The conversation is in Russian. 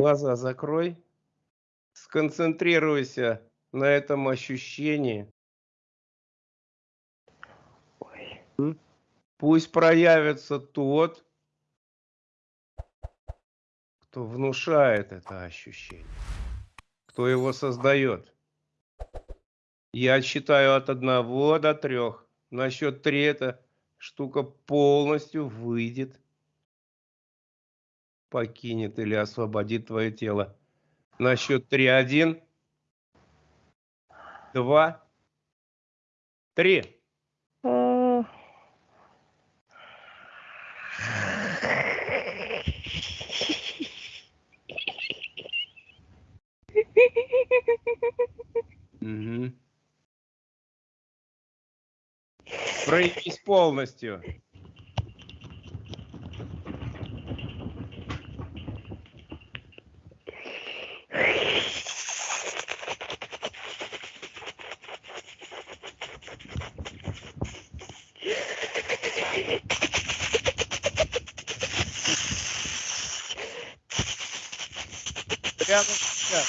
Глаза закрой. Сконцентрируйся на этом ощущении. Ой. Пусть проявится тот, кто внушает это ощущение, кто его создает. Я считаю от одного до трех. На счет три эта штука полностью выйдет, покинет или освободит твое тело. На счет три один, два, три. М. Мгм. Проявись полностью. Yeah, yeah.